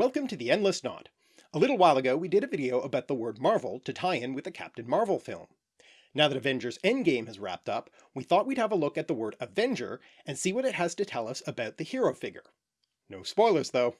Welcome to the Endless Knot. A little while ago we did a video about the word Marvel to tie in with the Captain Marvel film. Now that Avengers Endgame has wrapped up, we thought we'd have a look at the word Avenger and see what it has to tell us about the hero figure. No spoilers though.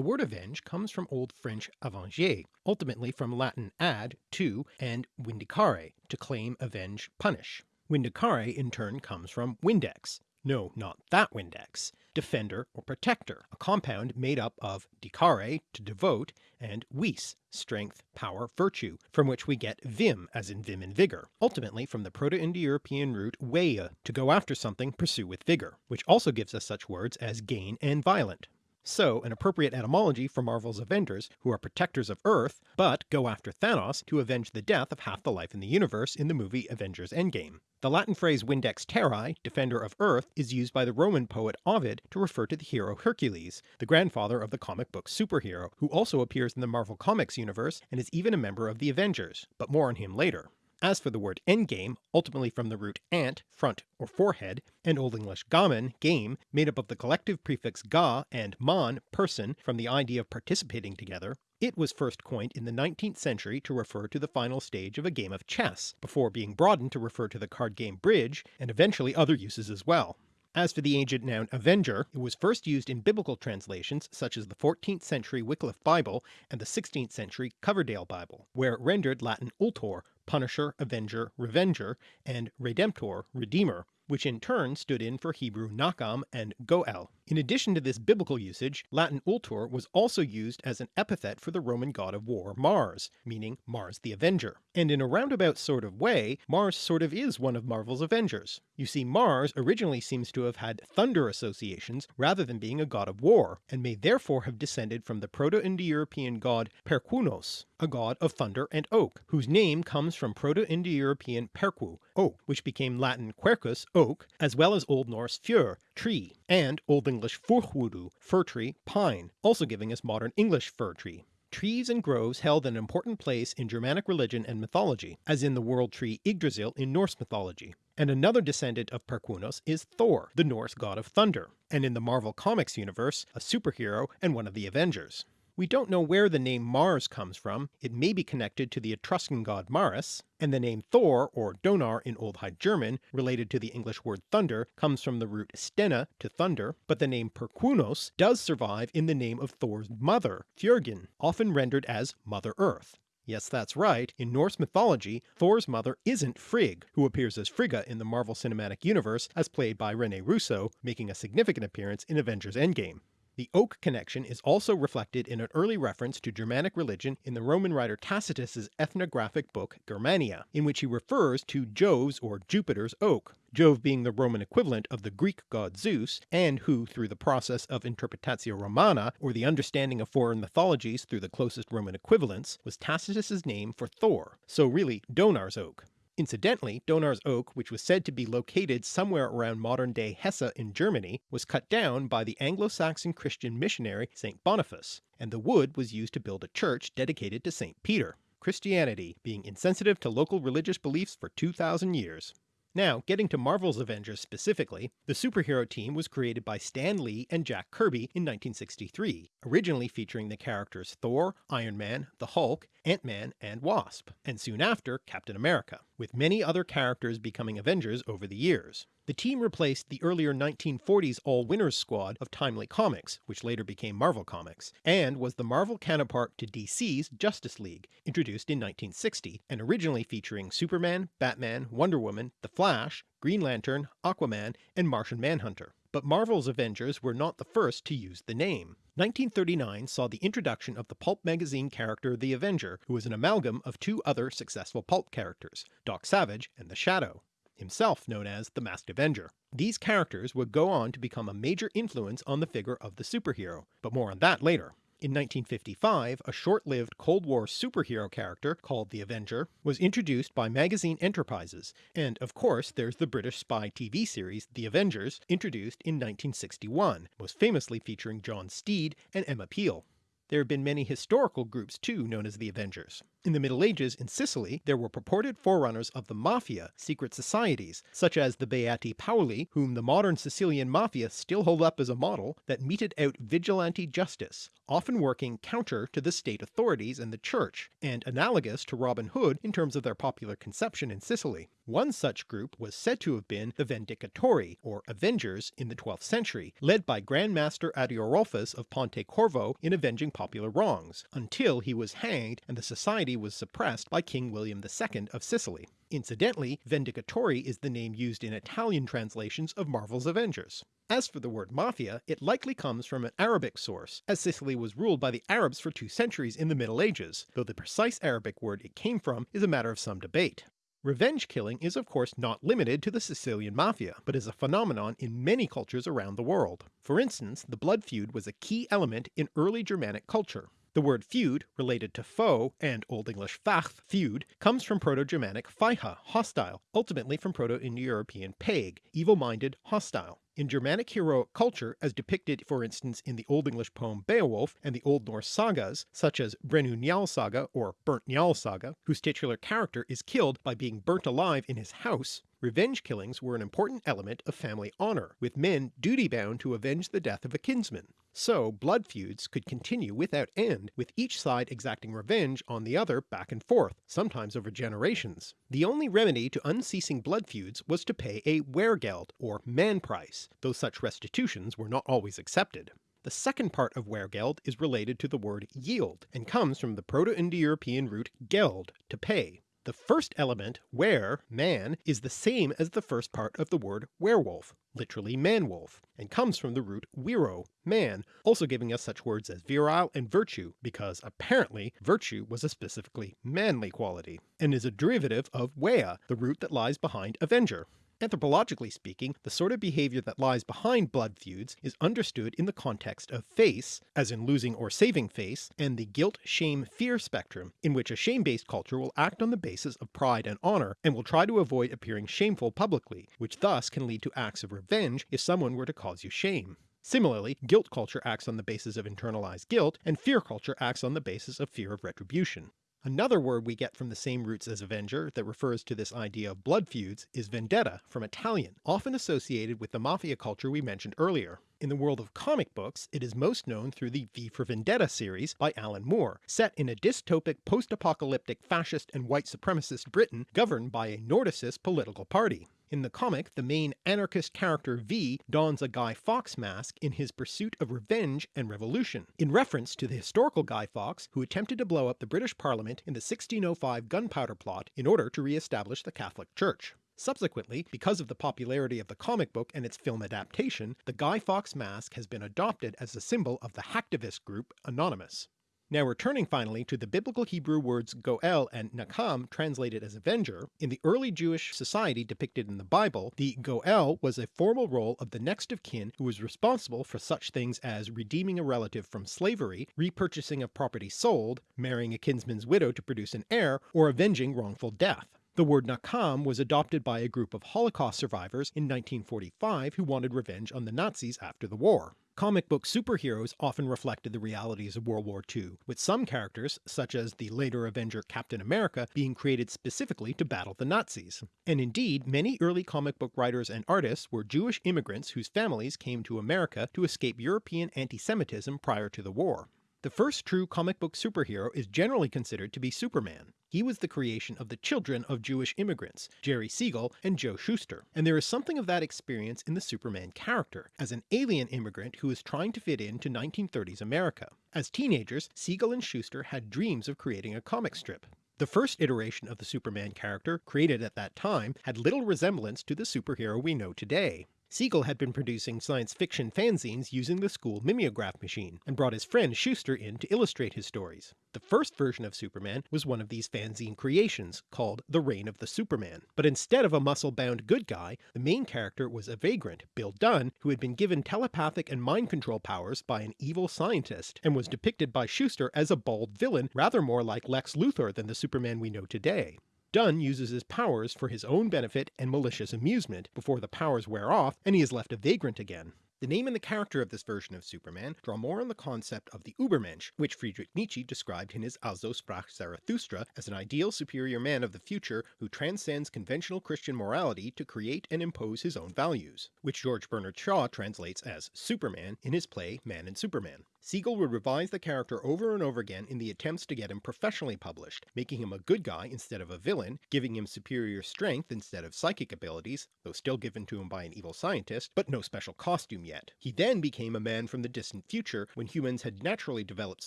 The word avenge comes from Old French avenger, ultimately from Latin ad, to, and vindicare, to claim, avenge, punish. Vindicare in turn comes from vindex, no not that Windex, defender or protector, a compound made up of dicare, to devote, and vis, strength, power, virtue, from which we get vim as in vim and vigour, ultimately from the Proto-Indo-European root veia, to go after something, pursue with vigour, which also gives us such words as gain and violent. So an appropriate etymology for Marvel's Avengers, who are protectors of Earth, but go after Thanos to avenge the death of half the life in the universe in the movie Avengers Endgame. The Latin phrase Vindex Terrae, defender of Earth, is used by the Roman poet Ovid to refer to the hero Hercules, the grandfather of the comic book superhero, who also appears in the Marvel Comics universe and is even a member of the Avengers, but more on him later. As for the word endgame, ultimately from the root ant, front or forehead, and Old English gamen, game, made up of the collective prefix ga and mon, person, from the idea of participating together, it was first coined in the 19th century to refer to the final stage of a game of chess, before being broadened to refer to the card game bridge, and eventually other uses as well. As for the agent noun avenger, it was first used in biblical translations such as the 14th century Wycliffe Bible and the 16th century Coverdale Bible, where it rendered Latin ultor, punisher, avenger, revenger, and redemptor, redeemer, which in turn stood in for Hebrew nakam and goel. In addition to this biblical usage, Latin ultor was also used as an epithet for the Roman god of war Mars, meaning Mars the Avenger. And in a roundabout sort of way, Mars sort of is one of Marvel's Avengers. You see Mars originally seems to have had thunder associations rather than being a god of war, and may therefore have descended from the Proto-Indo-European god Perkunos, a god of thunder and oak, whose name comes from Proto-Indo-European perku, oak, which became Latin quercus, oak, as well as Old Norse fjör, tree, and Old English furhwudu, fir tree, pine, also giving us modern English fir tree. Trees and groves held an important place in Germanic religion and mythology, as in the world tree Yggdrasil in Norse mythology. And another descendant of Perkunos is Thor, the Norse god of thunder, and in the Marvel Comics universe, a superhero and one of the Avengers. We don't know where the name Mars comes from, it may be connected to the Etruscan god Maris, and the name Thor, or Donar in Old High German, related to the English word thunder, comes from the root stena, to thunder, but the name Perkunos does survive in the name of Thor's mother, Fjörgyn, often rendered as Mother Earth. Yes, that's right, in Norse mythology, Thor's mother isn't Frigg, who appears as Frigga in the Marvel Cinematic Universe as played by Rene Russo, making a significant appearance in Avengers Endgame. The oak connection is also reflected in an early reference to Germanic religion in the Roman writer Tacitus's ethnographic book Germania, in which he refers to Jove's or Jupiter's oak, Jove being the Roman equivalent of the Greek god Zeus, and who through the process of interpretatio romana, or the understanding of foreign mythologies through the closest Roman equivalents, was Tacitus's name for Thor, so really Donar's oak. Incidentally, Donar's oak, which was said to be located somewhere around modern-day Hesse in Germany, was cut down by the Anglo-Saxon Christian missionary St. Boniface, and the wood was used to build a church dedicated to St. Peter, Christianity being insensitive to local religious beliefs for 2000 years. Now, getting to Marvel's Avengers specifically, the superhero team was created by Stan Lee and Jack Kirby in 1963, originally featuring the characters Thor, Iron Man, the Hulk, Ant-Man, and Wasp, and soon after Captain America, with many other characters becoming Avengers over the years. The team replaced the earlier 1940s All-Winners squad of Timely Comics, which later became Marvel Comics, and was the Marvel counterpart to DC's Justice League, introduced in 1960, and originally featuring Superman, Batman, Wonder Woman, The Flash, Green Lantern, Aquaman, and Martian Manhunter. But Marvel's Avengers were not the first to use the name. 1939 saw the introduction of the pulp magazine character The Avenger, who was an amalgam of two other successful pulp characters, Doc Savage and The Shadow himself known as the Masked Avenger. These characters would go on to become a major influence on the figure of the superhero, but more on that later. In 1955, a short-lived Cold War superhero character called the Avenger was introduced by Magazine Enterprises, and of course there's the British spy TV series The Avengers, introduced in 1961, most famously featuring John Steed and Emma Peel. There have been many historical groups too known as the Avengers. In the Middle Ages in Sicily there were purported forerunners of the Mafia secret societies, such as the Beati Paoli, whom the modern Sicilian Mafia still hold up as a model, that meted out vigilante justice, often working counter to the state authorities and the church, and analogous to Robin Hood in terms of their popular conception in Sicily. One such group was said to have been the Vendicatori, or Avengers, in the 12th century, led by Grand Master Ariorolphus of Ponte Corvo in avenging popular wrongs, until he was hanged and the society was suppressed by King William II of Sicily. Incidentally, Vendicatori is the name used in Italian translations of Marvel's Avengers. As for the word mafia, it likely comes from an Arabic source, as Sicily was ruled by the Arabs for two centuries in the Middle Ages, though the precise Arabic word it came from is a matter of some debate. Revenge killing is of course not limited to the Sicilian mafia, but is a phenomenon in many cultures around the world. For instance, the blood feud was a key element in early Germanic culture. The word feud, related to foe and Old English facht, feud, comes from Proto-Germanic feiha, hostile, ultimately from Proto-Indo-European peg, evil-minded, hostile. In Germanic heroic culture, as depicted for instance in the Old English poem Beowulf and the Old Norse sagas, such as Brennu Njal saga or Burnt Njal saga, whose titular character is killed by being burnt alive in his house, revenge killings were an important element of family honour, with men duty-bound to avenge the death of a kinsman. So blood feuds could continue without end, with each side exacting revenge on the other back and forth, sometimes over generations. The only remedy to unceasing blood feuds was to pay a wehrgeld, or man price, though such restitutions were not always accepted. The second part of wehrgeld is related to the word yield, and comes from the Proto-Indo-European root geld, to pay. The first element, were, man, is the same as the first part of the word werewolf, literally man-wolf, and comes from the root wiro, man, also giving us such words as virile and virtue, because apparently virtue was a specifically manly quality, and is a derivative of wea, the root that lies behind avenger. Anthropologically speaking, the sort of behaviour that lies behind blood feuds is understood in the context of face, as in losing or saving face, and the guilt, shame, fear spectrum, in which a shame-based culture will act on the basis of pride and honour, and will try to avoid appearing shameful publicly, which thus can lead to acts of revenge if someone were to cause you shame. Similarly, guilt culture acts on the basis of internalized guilt, and fear culture acts on the basis of fear of retribution. Another word we get from the same roots as Avenger that refers to this idea of blood feuds is vendetta from Italian, often associated with the mafia culture we mentioned earlier. In the world of comic books, it is most known through the V for Vendetta series by Alan Moore, set in a dystopic post-apocalyptic fascist and white supremacist Britain governed by a Nordicist political party. In the comic, the main anarchist character V dons a Guy Fawkes mask in his pursuit of revenge and revolution, in reference to the historical Guy Fawkes who attempted to blow up the British Parliament in the 1605 gunpowder plot in order to re-establish the Catholic Church. Subsequently, because of the popularity of the comic book and its film adaptation, the Guy Fawkes mask has been adopted as a symbol of the hacktivist group Anonymous. Now returning finally to the biblical Hebrew words Goel and Nakam translated as Avenger, in the early Jewish society depicted in the Bible, the Goel was a formal role of the next of kin who was responsible for such things as redeeming a relative from slavery, repurchasing of property sold, marrying a kinsman's widow to produce an heir, or avenging wrongful death. The word Nakam was adopted by a group of Holocaust survivors in 1945 who wanted revenge on the Nazis after the war. Comic book superheroes often reflected the realities of World War II, with some characters, such as the later Avenger Captain America, being created specifically to battle the Nazis. And indeed, many early comic book writers and artists were Jewish immigrants whose families came to America to escape European anti-Semitism prior to the war. The first true comic book superhero is generally considered to be Superman. He was the creation of the children of Jewish immigrants, Jerry Siegel and Joe Shuster, and there is something of that experience in the Superman character, as an alien immigrant who is trying to fit into 1930s America. As teenagers, Siegel and Shuster had dreams of creating a comic strip. The first iteration of the Superman character, created at that time, had little resemblance to the superhero we know today. Siegel had been producing science fiction fanzines using the school mimeograph machine, and brought his friend Shuster in to illustrate his stories. The first version of Superman was one of these fanzine creations, called The Reign of the Superman, but instead of a muscle-bound good guy, the main character was a vagrant, Bill Dunn, who had been given telepathic and mind control powers by an evil scientist, and was depicted by Shuster as a bald villain rather more like Lex Luthor than the Superman we know today. Dunn uses his powers for his own benefit and malicious amusement before the powers wear off and he is left a vagrant again. The name and the character of this version of Superman draw more on the concept of the Übermensch, which Friedrich Nietzsche described in his Also sprach Zarathustra as an ideal superior man of the future who transcends conventional Christian morality to create and impose his own values, which George Bernard Shaw translates as Superman in his play Man and Superman. Siegel would revise the character over and over again in the attempts to get him professionally published, making him a good guy instead of a villain, giving him superior strength instead of psychic abilities, though still given to him by an evil scientist, but no special costume yet. He then became a man from the distant future when humans had naturally developed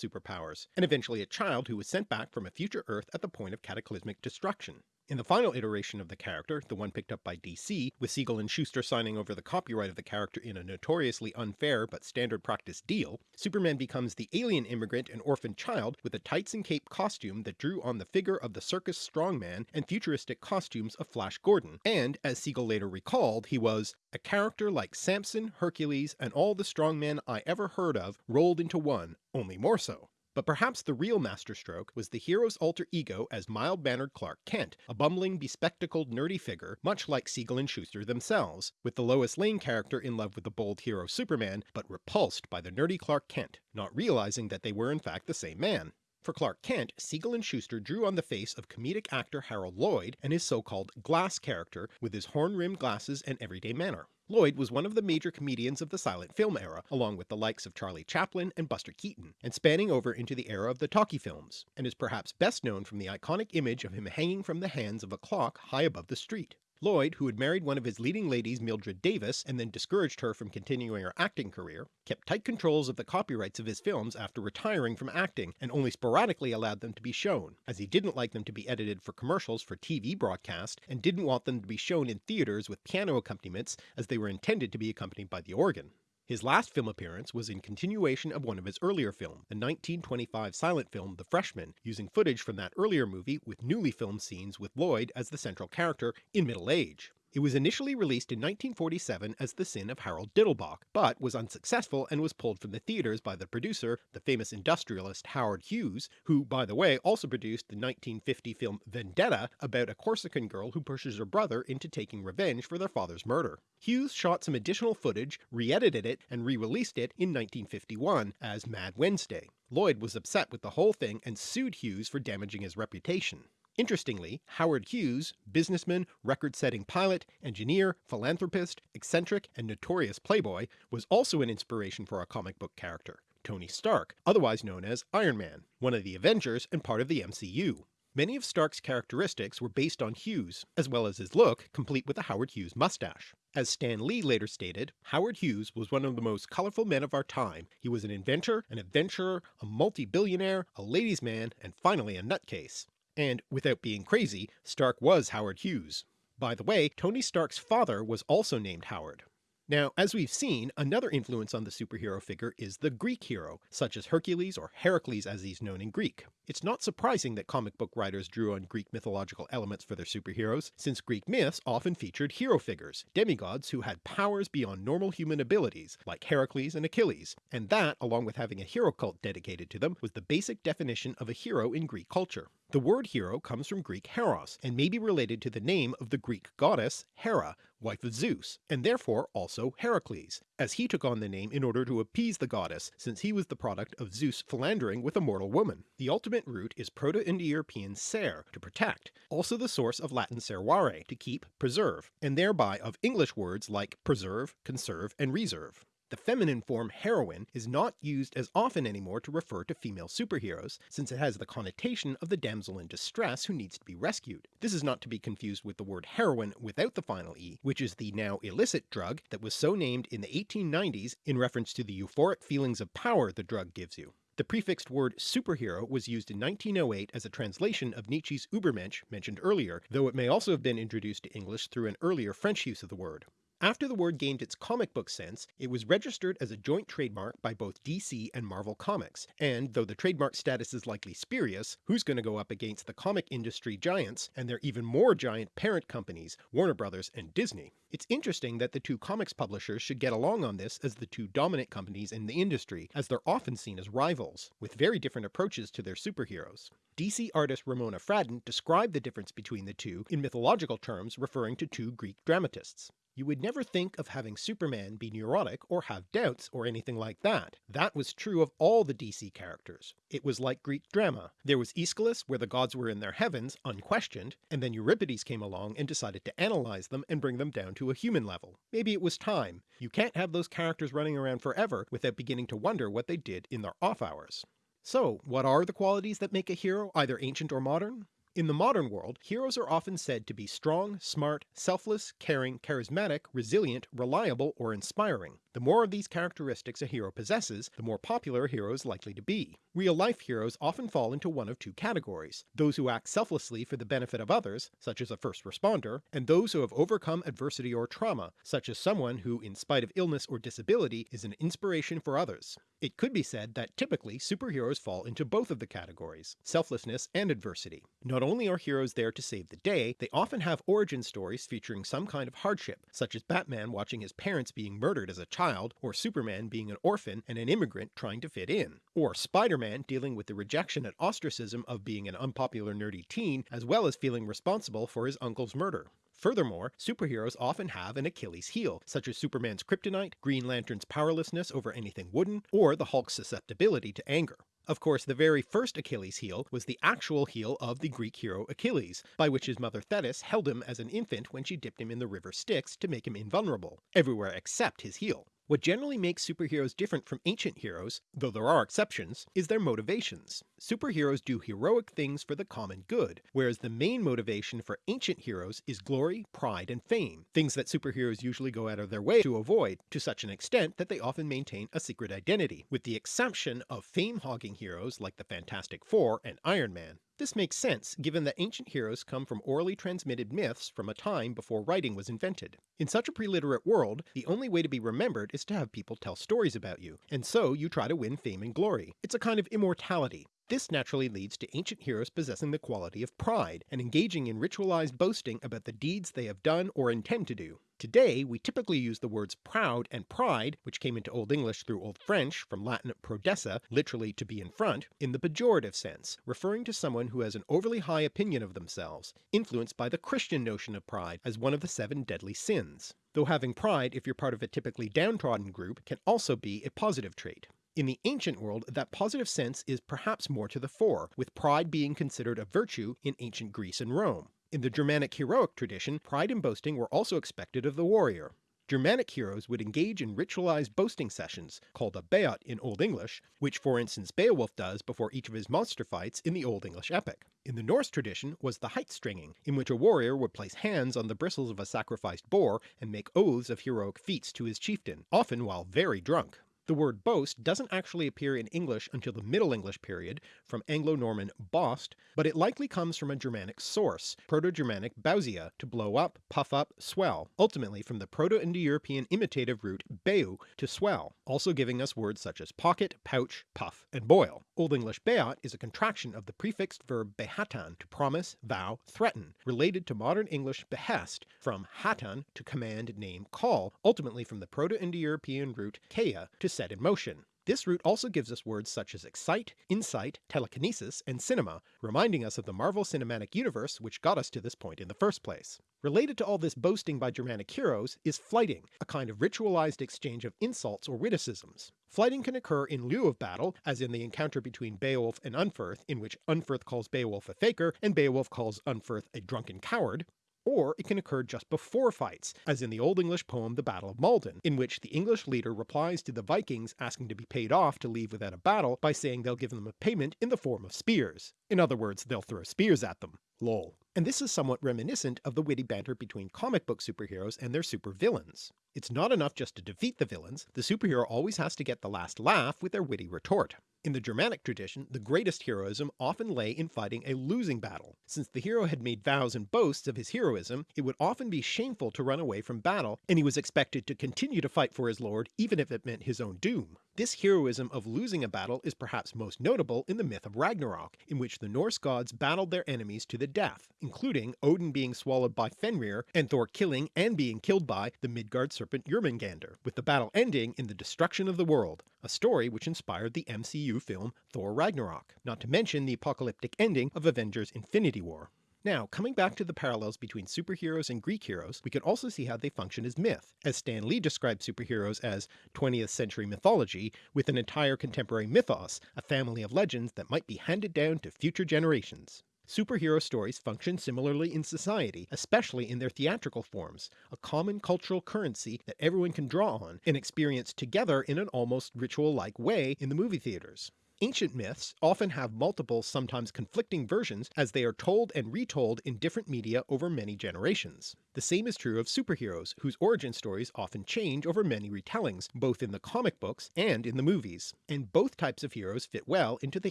superpowers, and eventually a child who was sent back from a future Earth at the point of cataclysmic destruction. In the final iteration of the character, the one picked up by DC, with Siegel and Shuster signing over the copyright of the character in a notoriously unfair but standard practice deal, Superman becomes the alien immigrant and orphan child with a tights and cape costume that drew on the figure of the circus strongman and futuristic costumes of Flash Gordon, and as Siegel later recalled, he was a character like Samson, Hercules, and all the strongmen I ever heard of rolled into one, only more so. But perhaps the real masterstroke was the hero's alter ego as mild-mannered Clark Kent, a bumbling, bespectacled, nerdy figure, much like Siegel and Shuster themselves, with the Lois Lane character in love with the bold hero Superman, but repulsed by the nerdy Clark Kent, not realizing that they were in fact the same man. For Clark Kent, Siegel and Shuster drew on the face of comedic actor Harold Lloyd and his so-called glass character with his horn-rimmed glasses and everyday manner. Lloyd was one of the major comedians of the silent film era, along with the likes of Charlie Chaplin and Buster Keaton, and spanning over into the era of the talkie films, and is perhaps best known from the iconic image of him hanging from the hands of a clock high above the street. Lloyd, who had married one of his leading ladies Mildred Davis and then discouraged her from continuing her acting career, kept tight controls of the copyrights of his films after retiring from acting and only sporadically allowed them to be shown, as he didn't like them to be edited for commercials for TV broadcast and didn't want them to be shown in theatres with piano accompaniments as they were intended to be accompanied by the organ. His last film appearance was in continuation of one of his earlier films, the 1925 silent film The Freshman, using footage from that earlier movie with newly filmed scenes with Lloyd as the central character in middle age. It was initially released in 1947 as The Sin of Harold Diddlebock, but was unsuccessful and was pulled from the theatres by the producer, the famous industrialist Howard Hughes, who by the way also produced the 1950 film Vendetta about a Corsican girl who pushes her brother into taking revenge for their father's murder. Hughes shot some additional footage, re-edited it, and re-released it in 1951 as Mad Wednesday. Lloyd was upset with the whole thing and sued Hughes for damaging his reputation. Interestingly, Howard Hughes, businessman, record-setting pilot, engineer, philanthropist, eccentric, and notorious playboy, was also an inspiration for a comic book character, Tony Stark, otherwise known as Iron Man, one of the Avengers and part of the MCU. Many of Stark's characteristics were based on Hughes, as well as his look, complete with a Howard Hughes mustache. As Stan Lee later stated, Howard Hughes was one of the most colourful men of our time. He was an inventor, an adventurer, a multi-billionaire, a ladies' man, and finally a nutcase. And without being crazy, Stark was Howard Hughes. By the way, Tony Stark's father was also named Howard. Now, as we've seen, another influence on the superhero figure is the Greek hero, such as Hercules or Heracles as he's known in Greek. It's not surprising that comic book writers drew on Greek mythological elements for their superheroes, since Greek myths often featured hero figures, demigods who had powers beyond normal human abilities, like Heracles and Achilles, and that, along with having a hero cult dedicated to them, was the basic definition of a hero in Greek culture. The word hero comes from Greek heros, and may be related to the name of the Greek goddess Hera, wife of Zeus, and therefore also Heracles, as he took on the name in order to appease the goddess, since he was the product of Zeus philandering with a mortal woman. The ultimate root is Proto-Indo-European ser, to protect, also the source of Latin servare, to keep, preserve, and thereby of English words like preserve, conserve, and reserve. The feminine form heroine is not used as often anymore to refer to female superheroes, since it has the connotation of the damsel in distress who needs to be rescued. This is not to be confused with the word heroin without the final e, which is the now illicit drug that was so named in the 1890s in reference to the euphoric feelings of power the drug gives you. The prefixed word superhero was used in 1908 as a translation of Nietzsche's Übermensch mentioned earlier, though it may also have been introduced to English through an earlier French use of the word. After the word gained its comic book sense, it was registered as a joint trademark by both DC and Marvel Comics, and though the trademark status is likely spurious, who's going to go up against the comic industry giants and their even more giant parent companies, Warner Brothers and Disney? It's interesting that the two comics publishers should get along on this as the two dominant companies in the industry, as they're often seen as rivals, with very different approaches to their superheroes. DC artist Ramona Fradon described the difference between the two in mythological terms referring to two Greek dramatists. You would never think of having Superman be neurotic or have doubts or anything like that. That was true of all the DC characters. It was like Greek drama. There was Aeschylus where the gods were in their heavens, unquestioned, and then Euripides came along and decided to analyze them and bring them down to a human level. Maybe it was time. You can't have those characters running around forever without beginning to wonder what they did in their off hours. So what are the qualities that make a hero either ancient or modern? In the modern world, heroes are often said to be strong, smart, selfless, caring, charismatic, resilient, reliable, or inspiring. The more of these characteristics a hero possesses, the more popular a hero is likely to be. Real-life heroes often fall into one of two categories, those who act selflessly for the benefit of others, such as a first responder, and those who have overcome adversity or trauma, such as someone who, in spite of illness or disability, is an inspiration for others. It could be said that typically superheroes fall into both of the categories, selflessness and adversity. Not only are heroes there to save the day, they often have origin stories featuring some kind of hardship, such as Batman watching his parents being murdered as a child, or Superman being an orphan and an immigrant trying to fit in, or Spider-Man dealing with the rejection and ostracism of being an unpopular nerdy teen as well as feeling responsible for his uncle's murder. Furthermore, superheroes often have an Achilles heel, such as Superman's kryptonite, Green Lantern's powerlessness over anything wooden, or the Hulk's susceptibility to anger. Of course the very first Achilles heel was the actual heel of the Greek hero Achilles, by which his mother Thetis held him as an infant when she dipped him in the river Styx to make him invulnerable, everywhere except his heel. What generally makes superheroes different from ancient heroes, though there are exceptions, is their motivations. Superheroes do heroic things for the common good, whereas the main motivation for ancient heroes is glory, pride, and fame, things that superheroes usually go out of their way to avoid, to such an extent that they often maintain a secret identity, with the exception of fame-hogging heroes like the Fantastic Four and Iron Man. This makes sense, given that ancient heroes come from orally transmitted myths from a time before writing was invented. In such a pre-literate world, the only way to be remembered is to have people tell stories about you, and so you try to win fame and glory. It's a kind of immortality. This naturally leads to ancient heroes possessing the quality of pride, and engaging in ritualized boasting about the deeds they have done or intend to do. Today we typically use the words proud and pride, which came into Old English through Old French from Latin prodesse, literally to be in front, in the pejorative sense, referring to someone who has an overly high opinion of themselves, influenced by the Christian notion of pride as one of the seven deadly sins. Though having pride if you're part of a typically downtrodden group can also be a positive trait. In the ancient world that positive sense is perhaps more to the fore, with pride being considered a virtue in ancient Greece and Rome. In the Germanic heroic tradition, pride and boasting were also expected of the warrior. Germanic heroes would engage in ritualized boasting sessions, called a beot in Old English, which for instance Beowulf does before each of his monster fights in the Old English epic. In the Norse tradition was the heitstrenging, in which a warrior would place hands on the bristles of a sacrificed boar and make oaths of heroic feats to his chieftain, often while very drunk. The word boast doesn't actually appear in English until the Middle English period from Anglo-Norman bost, but it likely comes from a Germanic source, Proto-Germanic bausia, to blow up, puff up, swell, ultimately from the Proto-Indo-European imitative root beu, to swell, also giving us words such as pocket, pouch, puff, and boil. Old English beot is a contraction of the prefixed verb behatan to promise, vow, threaten, related to modern English behest, from hatan to command, name, call, ultimately from the Proto-Indo-European root keia to set in motion. This root also gives us words such as excite, insight, telekinesis, and cinema, reminding us of the Marvel Cinematic Universe which got us to this point in the first place. Related to all this boasting by Germanic heroes is flyting, a kind of ritualized exchange of insults or witticisms. Flyting can occur in lieu of battle, as in the encounter between Beowulf and Unferth in which Unferth calls Beowulf a faker and Beowulf calls Unferth a drunken coward, or it can occur just before fights, as in the Old English poem The Battle of Maldon, in which the English leader replies to the Vikings asking to be paid off to leave without a battle by saying they'll give them a payment in the form of spears. In other words, they'll throw spears at them. Lol. And this is somewhat reminiscent of the witty banter between comic book superheroes and their supervillains. It's not enough just to defeat the villains, the superhero always has to get the last laugh with their witty retort. In the Germanic tradition, the greatest heroism often lay in fighting a losing battle. Since the hero had made vows and boasts of his heroism, it would often be shameful to run away from battle, and he was expected to continue to fight for his lord even if it meant his own doom. This heroism of losing a battle is perhaps most notable in the myth of Ragnarok, in which the Norse gods battled their enemies to the death, including Odin being swallowed by Fenrir, and Thor killing and being killed by the Midgard serpent Jormungandr, with the battle ending in the destruction of the world, a story which inspired the MCU film Thor Ragnarok, not to mention the apocalyptic ending of Avengers Infinity War. Now coming back to the parallels between superheroes and Greek heroes, we can also see how they function as myth, as Stan Lee described superheroes as 20th century mythology with an entire contemporary mythos, a family of legends that might be handed down to future generations. Superhero stories function similarly in society, especially in their theatrical forms, a common cultural currency that everyone can draw on and experience together in an almost ritual-like way in the movie theatres. Ancient myths often have multiple, sometimes conflicting versions as they are told and retold in different media over many generations. The same is true of superheroes, whose origin stories often change over many retellings, both in the comic books and in the movies, and both types of heroes fit well into the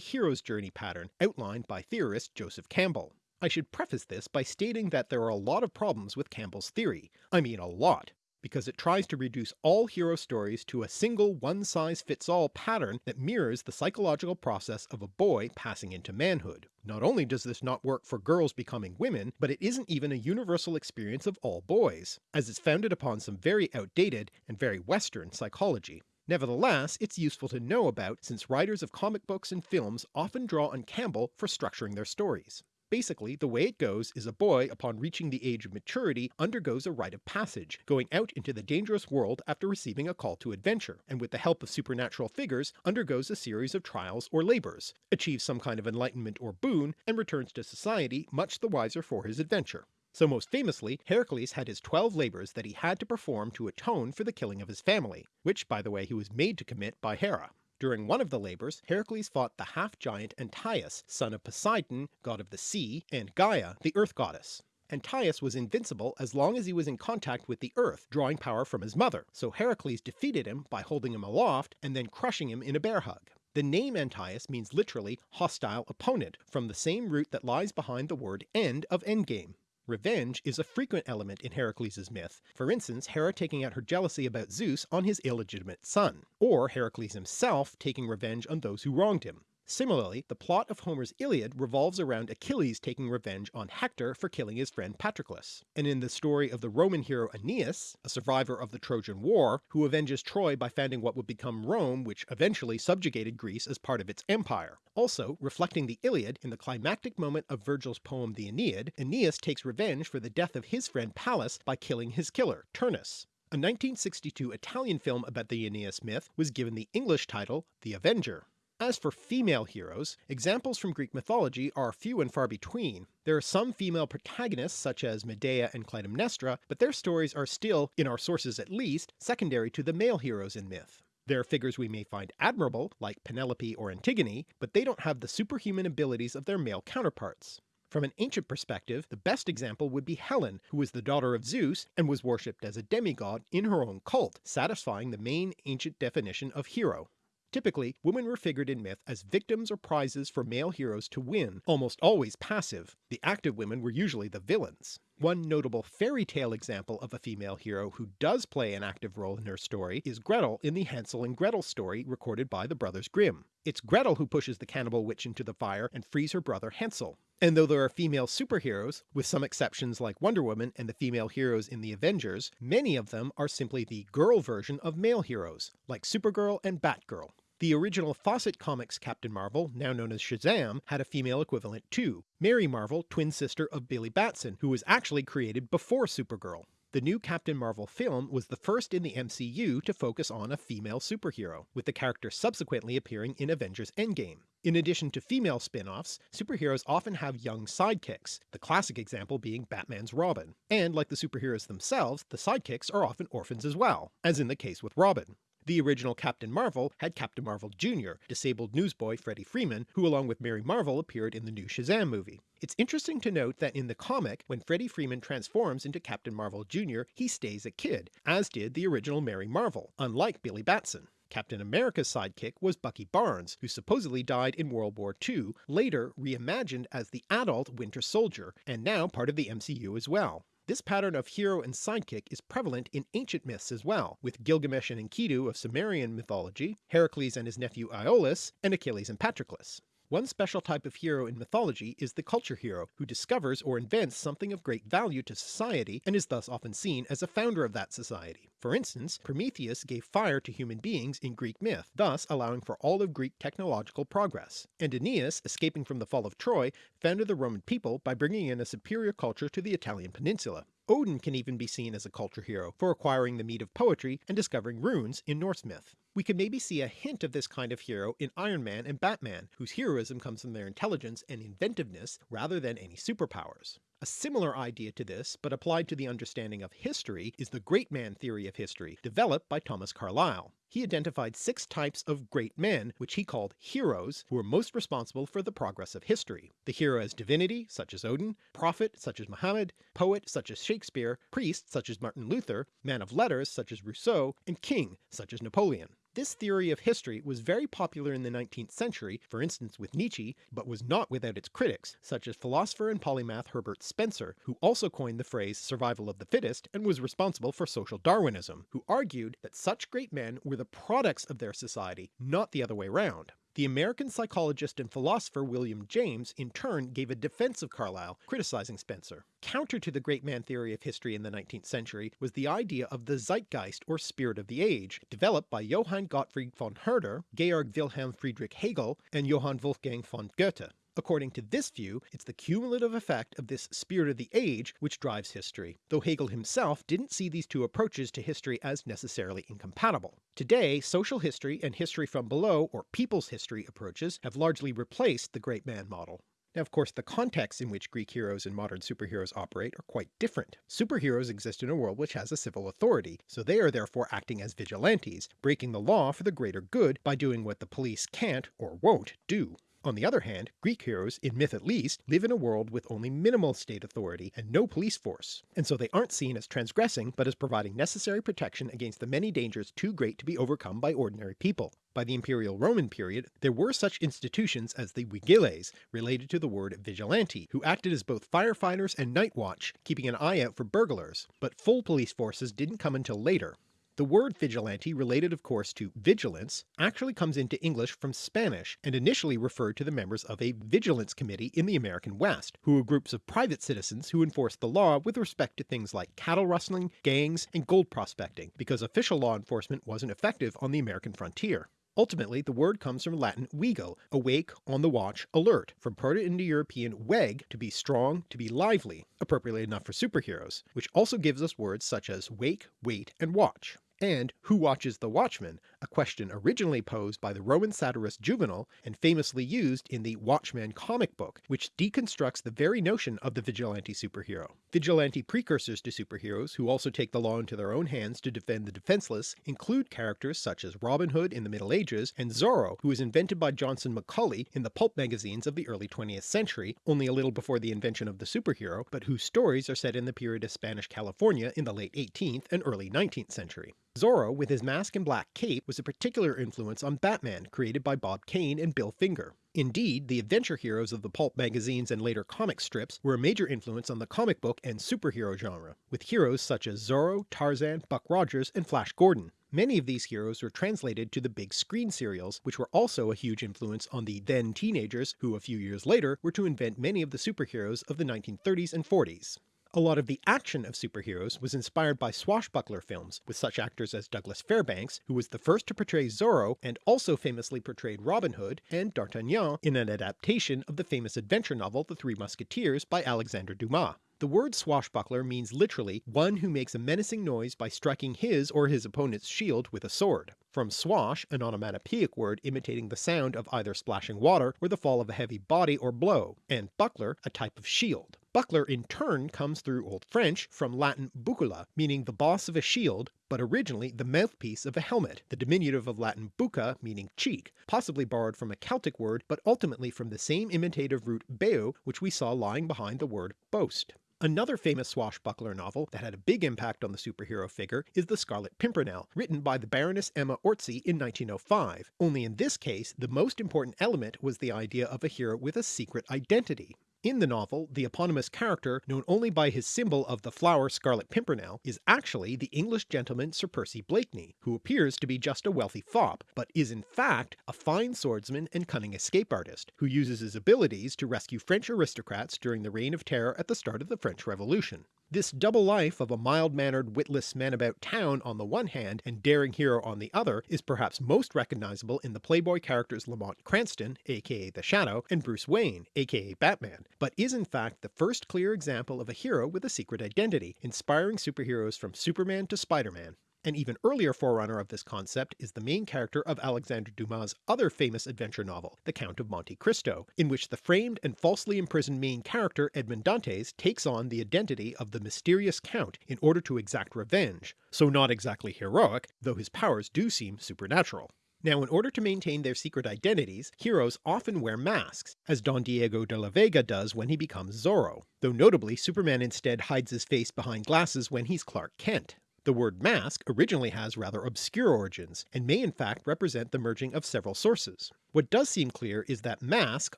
hero's journey pattern outlined by theorist Joseph Campbell. I should preface this by stating that there are a lot of problems with Campbell's theory, I mean a lot, because it tries to reduce all hero stories to a single one-size-fits-all pattern that mirrors the psychological process of a boy passing into manhood. Not only does this not work for girls becoming women, but it isn't even a universal experience of all boys, as it's founded upon some very outdated and very western psychology. Nevertheless, it's useful to know about since writers of comic books and films often draw on Campbell for structuring their stories. Basically, the way it goes is a boy upon reaching the age of maturity undergoes a rite of passage, going out into the dangerous world after receiving a call to adventure, and with the help of supernatural figures undergoes a series of trials or labours, achieves some kind of enlightenment or boon, and returns to society much the wiser for his adventure. So most famously, Heracles had his twelve labours that he had to perform to atone for the killing of his family, which by the way he was made to commit by Hera. During one of the labours, Heracles fought the half-giant Antaeus, son of Poseidon, god of the sea, and Gaia, the earth goddess. Antaeus was invincible as long as he was in contact with the earth, drawing power from his mother, so Heracles defeated him by holding him aloft and then crushing him in a bear hug. The name Antaeus means literally hostile opponent, from the same root that lies behind the word end of endgame. Revenge is a frequent element in Heracles' myth, for instance Hera taking out her jealousy about Zeus on his illegitimate son, or Heracles himself taking revenge on those who wronged him. Similarly, the plot of Homer's Iliad revolves around Achilles taking revenge on Hector for killing his friend Patroclus, and in the story of the Roman hero Aeneas, a survivor of the Trojan War, who avenges Troy by founding what would become Rome which eventually subjugated Greece as part of its empire. Also, reflecting the Iliad, in the climactic moment of Virgil's poem the Aeneid, Aeneas takes revenge for the death of his friend Pallas by killing his killer, Turnus. A 1962 Italian film about the Aeneas myth was given the English title The Avenger. As for female heroes, examples from Greek mythology are few and far between. There are some female protagonists such as Medea and Clytemnestra, but their stories are still, in our sources at least, secondary to the male heroes in myth. There are figures we may find admirable, like Penelope or Antigone, but they don't have the superhuman abilities of their male counterparts. From an ancient perspective, the best example would be Helen, who was the daughter of Zeus and was worshipped as a demigod in her own cult, satisfying the main ancient definition of hero. Typically, women were figured in myth as victims or prizes for male heroes to win, almost always passive. The active women were usually the villains. One notable fairy tale example of a female hero who does play an active role in her story is Gretel in the Hansel and Gretel story recorded by the Brothers Grimm. It's Gretel who pushes the cannibal witch into the fire and frees her brother Hansel. And though there are female superheroes, with some exceptions like Wonder Woman and the female heroes in the Avengers, many of them are simply the girl version of male heroes, like Supergirl and Batgirl. The original Fawcett Comics Captain Marvel, now known as Shazam, had a female equivalent too, Mary Marvel, twin sister of Billy Batson, who was actually created before Supergirl. The new Captain Marvel film was the first in the MCU to focus on a female superhero, with the character subsequently appearing in Avengers Endgame. In addition to female spin-offs, superheroes often have young sidekicks, the classic example being Batman's Robin. And like the superheroes themselves, the sidekicks are often orphans as well, as in the case with Robin. The original Captain Marvel had Captain Marvel Jr., disabled newsboy Freddie Freeman, who along with Mary Marvel appeared in the new Shazam movie. It's interesting to note that in the comic, when Freddie Freeman transforms into Captain Marvel Jr., he stays a kid, as did the original Mary Marvel, unlike Billy Batson. Captain America's sidekick was Bucky Barnes, who supposedly died in World War II, later reimagined as the adult Winter Soldier, and now part of the MCU as well. This pattern of hero and sidekick is prevalent in ancient myths as well, with Gilgamesh and Enkidu of Sumerian mythology, Heracles and his nephew Iolaus, and Achilles and Patroclus. One special type of hero in mythology is the culture hero, who discovers or invents something of great value to society and is thus often seen as a founder of that society. For instance, Prometheus gave fire to human beings in Greek myth, thus allowing for all of Greek technological progress, and Aeneas, escaping from the fall of Troy, founded the Roman people by bringing in a superior culture to the Italian peninsula. Odin can even be seen as a culture hero for acquiring the mead of poetry and discovering runes in Norse myth. We can maybe see a hint of this kind of hero in Iron Man and Batman, whose heroism comes from their intelligence and inventiveness rather than any superpowers. A similar idea to this, but applied to the understanding of history, is the great man theory of history, developed by Thomas Carlyle. He identified six types of great men, which he called heroes, who were most responsible for the progress of history. The hero as divinity, such as Odin, prophet, such as Muhammad, poet, such as Shakespeare, priest, such as Martin Luther, man of letters, such as Rousseau, and king, such as Napoleon. This theory of history was very popular in the 19th century, for instance with Nietzsche, but was not without its critics, such as philosopher and polymath Herbert Spencer, who also coined the phrase survival of the fittest and was responsible for social Darwinism, who argued that such great men were the products of their society, not the other way round. The American psychologist and philosopher William James in turn gave a defense of Carlyle, criticizing Spencer. Counter to the great man theory of history in the 19th century was the idea of the Zeitgeist or spirit of the age, developed by Johann Gottfried von Herder, Georg Wilhelm Friedrich Hegel, and Johann Wolfgang von Goethe. According to this view, it's the cumulative effect of this spirit of the age which drives history, though Hegel himself didn't see these two approaches to history as necessarily incompatible. Today, social history and history from below, or people's history approaches, have largely replaced the great man model. Now of course the contexts in which Greek heroes and modern superheroes operate are quite different. Superheroes exist in a world which has a civil authority, so they are therefore acting as vigilantes, breaking the law for the greater good by doing what the police can't, or won't, do. On the other hand, Greek heroes, in myth at least, live in a world with only minimal state authority and no police force, and so they aren't seen as transgressing but as providing necessary protection against the many dangers too great to be overcome by ordinary people. By the Imperial Roman period, there were such institutions as the vigiles, related to the word vigilante, who acted as both firefighters and night watch, keeping an eye out for burglars, but full police forces didn't come until later. The word vigilante, related of course to vigilance, actually comes into English from Spanish and initially referred to the members of a vigilance committee in the American West, who were groups of private citizens who enforced the law with respect to things like cattle rustling, gangs, and gold prospecting, because official law enforcement wasn't effective on the American frontier. Ultimately the word comes from Latin vigil, awake, on the watch, alert, from Proto-Indo-European weg to be strong, to be lively, appropriately enough for superheroes, which also gives us words such as wake, wait, and watch and who watches the watchman, a question originally posed by the Roman satirist Juvenal and famously used in the Watchmen comic book, which deconstructs the very notion of the vigilante superhero. Vigilante precursors to superheroes who also take the law into their own hands to defend the defenceless include characters such as Robin Hood in the Middle Ages and Zorro who was invented by Johnston McCulley in the pulp magazines of the early 20th century, only a little before the invention of the superhero, but whose stories are set in the period of Spanish California in the late 18th and early 19th century. Zorro, with his mask and black cape, was a particular influence on Batman, created by Bob Kane and Bill Finger. Indeed, the adventure heroes of the pulp magazines and later comic strips were a major influence on the comic book and superhero genre, with heroes such as Zorro, Tarzan, Buck Rogers, and Flash Gordon. Many of these heroes were translated to the big screen serials, which were also a huge influence on the then teenagers who a few years later were to invent many of the superheroes of the 1930s and 40s. A lot of the action of superheroes was inspired by swashbuckler films, with such actors as Douglas Fairbanks, who was the first to portray Zorro and also famously portrayed Robin Hood, and D'Artagnan in an adaptation of the famous adventure novel The Three Musketeers by Alexandre Dumas. The word swashbuckler means literally one who makes a menacing noise by striking his or his opponent's shield with a sword. From swash, an onomatopoeic word imitating the sound of either splashing water or the fall of a heavy body or blow, and buckler, a type of shield. Buckler in turn comes through Old French from Latin bucula, meaning the boss of a shield, but originally the mouthpiece of a helmet, the diminutive of Latin bucca meaning cheek, possibly borrowed from a Celtic word but ultimately from the same imitative root beu which we saw lying behind the word boast. Another famous swashbuckler novel that had a big impact on the superhero figure is The Scarlet Pimpernel, written by the Baroness Emma Orczy in 1905, only in this case the most important element was the idea of a hero with a secret identity. In the novel, the eponymous character, known only by his symbol of the flower Scarlet Pimpernel, is actually the English gentleman Sir Percy Blakeney, who appears to be just a wealthy fop, but is in fact a fine swordsman and cunning escape artist, who uses his abilities to rescue French aristocrats during the Reign of Terror at the start of the French Revolution. This double life of a mild-mannered witless man about town on the one hand and daring hero on the other is perhaps most recognisable in the Playboy characters Lamont Cranston aka the Shadow and Bruce Wayne aka Batman, but is in fact the first clear example of a hero with a secret identity, inspiring superheroes from Superman to Spider-Man. An even earlier forerunner of this concept is the main character of Alexandre Dumas' other famous adventure novel, The Count of Monte Cristo, in which the framed and falsely imprisoned main character Edmond Dantes takes on the identity of the mysterious Count in order to exact revenge, so not exactly heroic, though his powers do seem supernatural. Now in order to maintain their secret identities, heroes often wear masks, as Don Diego de la Vega does when he becomes Zorro, though notably Superman instead hides his face behind glasses when he's Clark Kent. The word mask originally has rather obscure origins, and may in fact represent the merging of several sources. What does seem clear is that mask,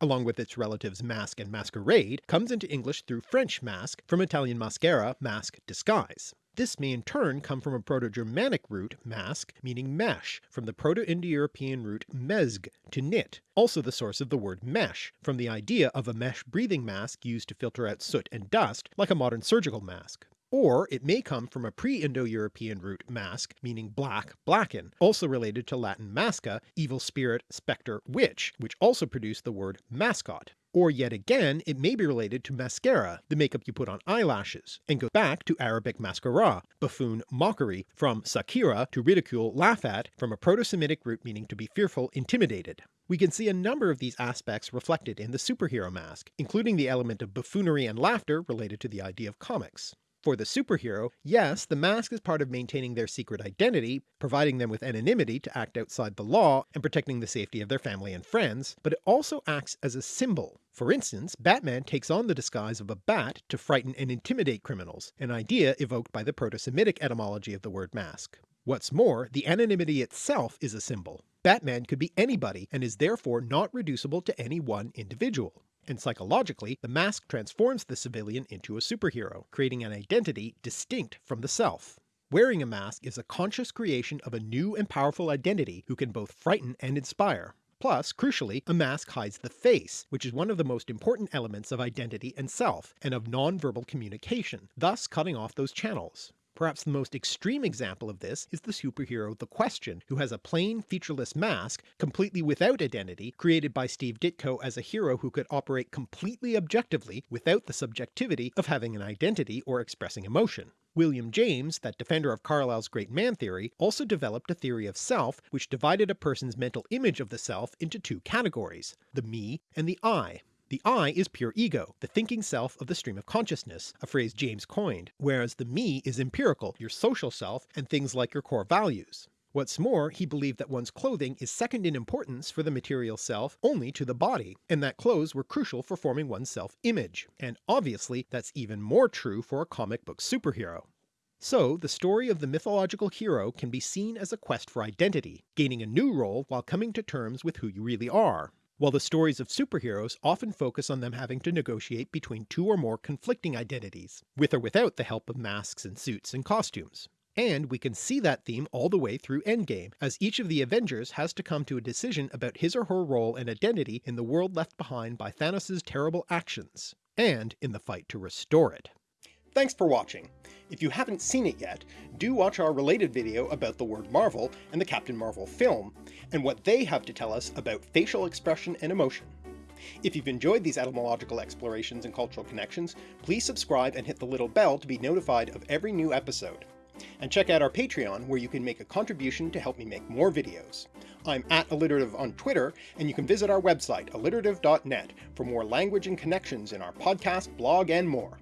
along with its relatives masque and masquerade, comes into English through French masque from Italian maschera, mask, disguise. This may in turn come from a Proto-Germanic root mask meaning mesh, from the Proto-Indo-European root mesg, to knit, also the source of the word mesh, from the idea of a mesh breathing mask used to filter out soot and dust like a modern surgical mask. Or it may come from a pre-Indo-European root mask meaning black, blacken, also related to Latin masca, evil spirit, spectre, witch, which also produced the word mascot. Or yet again it may be related to mascara, the makeup you put on eyelashes, and go back to Arabic maskhara, buffoon mockery, from sakhira to ridicule laugh at, from a Proto-Semitic root meaning to be fearful, intimidated. We can see a number of these aspects reflected in the superhero mask, including the element of buffoonery and laughter related to the idea of comics. For the superhero, yes, the mask is part of maintaining their secret identity, providing them with anonymity to act outside the law, and protecting the safety of their family and friends, but it also acts as a symbol. For instance, Batman takes on the disguise of a bat to frighten and intimidate criminals, an idea evoked by the Proto-Semitic etymology of the word mask. What's more, the anonymity itself is a symbol. Batman could be anybody and is therefore not reducible to any one individual and psychologically the mask transforms the civilian into a superhero, creating an identity distinct from the self. Wearing a mask is a conscious creation of a new and powerful identity who can both frighten and inspire. Plus, crucially, a mask hides the face, which is one of the most important elements of identity and self, and of non-verbal communication, thus cutting off those channels. Perhaps the most extreme example of this is the superhero The Question, who has a plain featureless mask, completely without identity, created by Steve Ditko as a hero who could operate completely objectively without the subjectivity of having an identity or expressing emotion. William James, that defender of Carlyle's great man theory, also developed a theory of self which divided a person's mental image of the self into two categories, the me and the I. The I is pure ego, the thinking self of the stream of consciousness, a phrase James coined, whereas the me is empirical, your social self and things like your core values. What's more, he believed that one's clothing is second in importance for the material self only to the body, and that clothes were crucial for forming one's self-image, and obviously that's even more true for a comic book superhero. So the story of the mythological hero can be seen as a quest for identity, gaining a new role while coming to terms with who you really are, while the stories of superheroes often focus on them having to negotiate between two or more conflicting identities, with or without the help of masks and suits and costumes. And we can see that theme all the way through Endgame, as each of the Avengers has to come to a decision about his or her role and identity in the world left behind by Thanos' terrible actions, and in the fight to restore it. Thanks for watching. If you haven't seen it yet, do watch our related video about the word Marvel and the Captain Marvel film, and what they have to tell us about facial expression and emotion. If you've enjoyed these etymological explorations and cultural connections, please subscribe and hit the little bell to be notified of every new episode. And check out our Patreon where you can make a contribution to help me make more videos. I'm at alliterative on Twitter, and you can visit our website alliterative.net for more language and connections in our podcast, blog, and more.